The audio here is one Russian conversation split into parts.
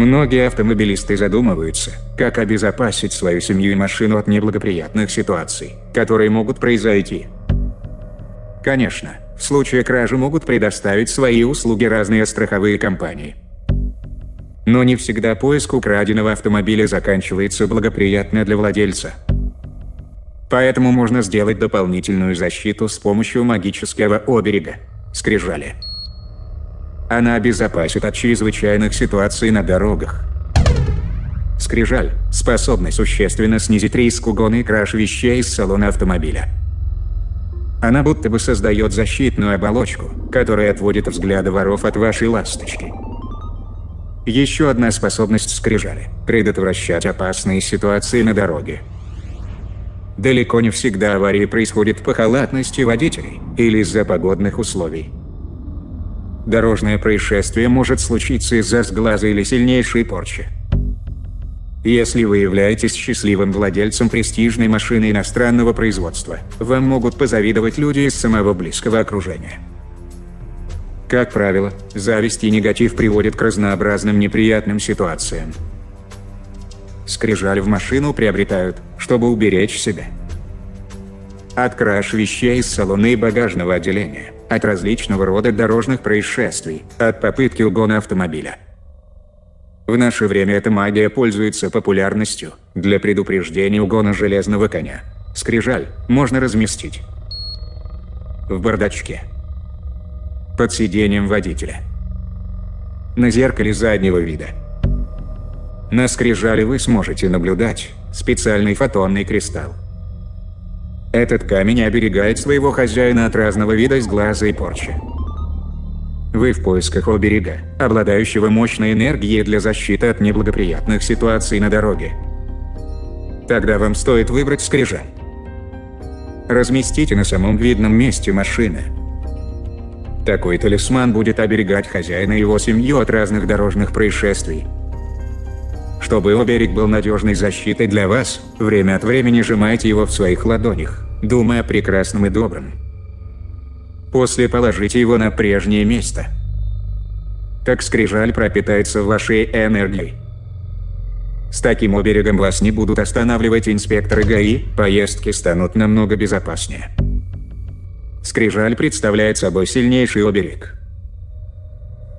Многие автомобилисты задумываются, как обезопасить свою семью и машину от неблагоприятных ситуаций, которые могут произойти. Конечно, в случае кражи могут предоставить свои услуги разные страховые компании. Но не всегда поиск украденного автомобиля заканчивается благоприятно для владельца. Поэтому можно сделать дополнительную защиту с помощью магического оберега – скрижали. Она обезопасит от чрезвычайных ситуаций на дорогах. Скрижаль способна существенно снизить риск угона и краж вещей из салона автомобиля. Она будто бы создает защитную оболочку, которая отводит взгляды воров от вашей ласточки. Еще одна способность скрижали – предотвращать опасные ситуации на дороге. Далеко не всегда аварии происходят по халатности водителей или из-за погодных условий. Дорожное происшествие может случиться из-за сглаза или сильнейшей порчи. Если вы являетесь счастливым владельцем престижной машины иностранного производства, вам могут позавидовать люди из самого близкого окружения. Как правило, зависть и негатив приводят к разнообразным неприятным ситуациям. Скрижаль в машину приобретают, чтобы уберечь себя. От краж вещей из салона и багажного отделения – от различного рода дорожных происшествий, от попытки угона автомобиля. В наше время эта магия пользуется популярностью для предупреждения угона железного коня. Скрижаль можно разместить в бардачке, под сиденьем водителя, на зеркале заднего вида. На скрижале вы сможете наблюдать специальный фотонный кристалл. Этот камень оберегает своего хозяина от разного вида сглаза и порчи. Вы в поисках оберега, обладающего мощной энергией для защиты от неблагоприятных ситуаций на дороге. Тогда вам стоит выбрать скрижаль. Разместите на самом видном месте машины. Такой талисман будет оберегать хозяина и его семью от разных дорожных происшествий. Чтобы оберег был надежной защитой для вас, время от времени сжимайте его в своих ладонях, думая о прекрасном и добром. После положите его на прежнее место. Так скрижаль пропитается вашей энергией. С таким оберегом вас не будут останавливать инспекторы ГАИ, поездки станут намного безопаснее. Скрижаль представляет собой сильнейший оберег.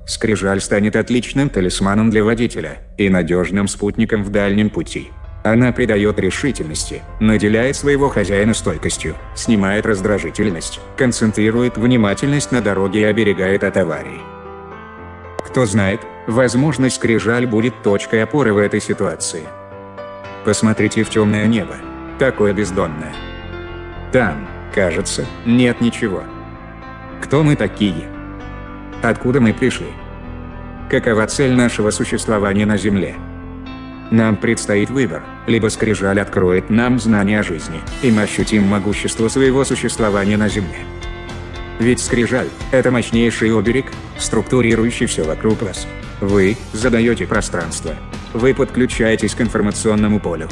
Скрижаль станет отличным талисманом для водителя и надежным спутником в дальнем пути. Она придает решительности, наделяет своего хозяина стойкостью, снимает раздражительность, концентрирует внимательность на дороге и оберегает от аварий. Кто знает, возможно скрижаль будет точкой опоры в этой ситуации. Посмотрите в темное небо, такое бездонное. Там, кажется, нет ничего. Кто мы такие? Откуда мы пришли? Какова цель нашего существования на Земле? Нам предстоит выбор, либо скрижаль откроет нам знания о жизни, и мы ощутим могущество своего существования на Земле. Ведь скрижаль – это мощнейший оберег, структурирующий все вокруг вас. Вы задаете пространство. Вы подключаетесь к информационному полю.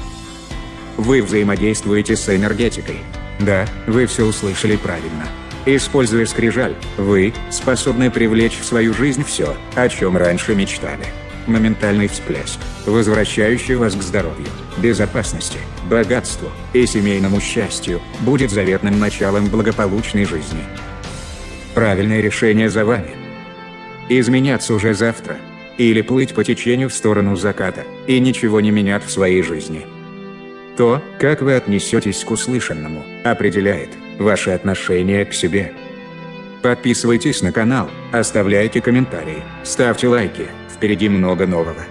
Вы взаимодействуете с энергетикой. Да, вы все услышали правильно. Используя скрижаль, вы способны привлечь в свою жизнь все, о чем раньше мечтали. Моментальный всплеск, возвращающий вас к здоровью, безопасности, богатству и семейному счастью, будет заветным началом благополучной жизни. Правильное решение за вами. Изменяться уже завтра. Или плыть по течению в сторону заката и ничего не менять в своей жизни. То, как вы отнесетесь к услышанному, определяет, ваше отношение к себе. Подписывайтесь на канал, оставляйте комментарии, ставьте лайки, впереди много нового.